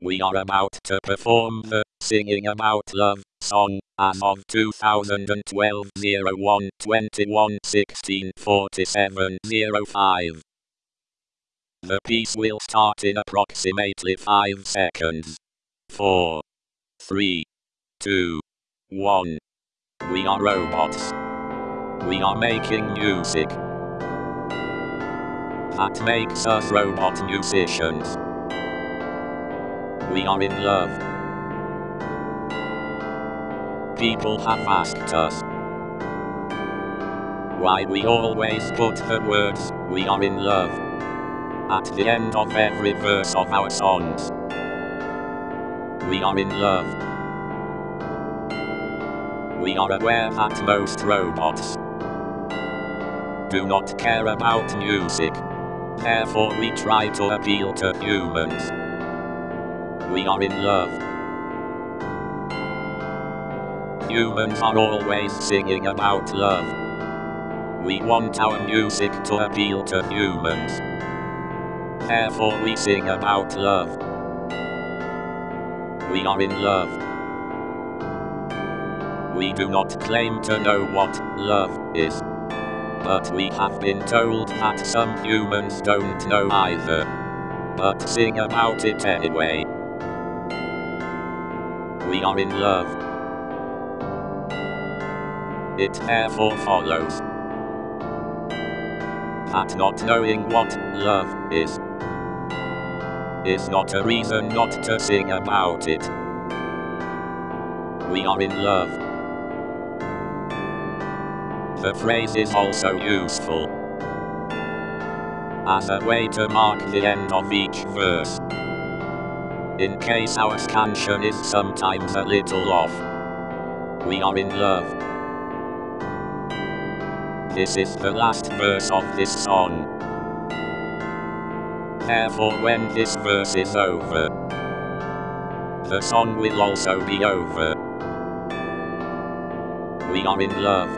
We are about to perform the Singing About Love song as of 2012 01 21 16 47 05. The piece will start in approximately 5 seconds. 4, 3, 2, 1. We are robots. We are making music. That makes us robot musicians. We are in love. People have asked us why we always put the words, we are in love, at the end of every verse of our songs. We are in love. We are aware that most robots do not care about music. Therefore we try to appeal to humans. We are in love. Humans are always singing about love. We want our music to appeal to humans. Therefore we sing about love. We are in love. We do not claim to know what love is. But we have been told that some humans don't know either. But sing about it anyway. We are in love. It therefore follows that not knowing what love is is not a reason not to sing about it. We are in love. The phrase is also useful as a way to mark the end of each verse. In case our scansion is sometimes a little off. We are in love. This is the last verse of this song. Therefore when this verse is over, the song will also be over. We are in love.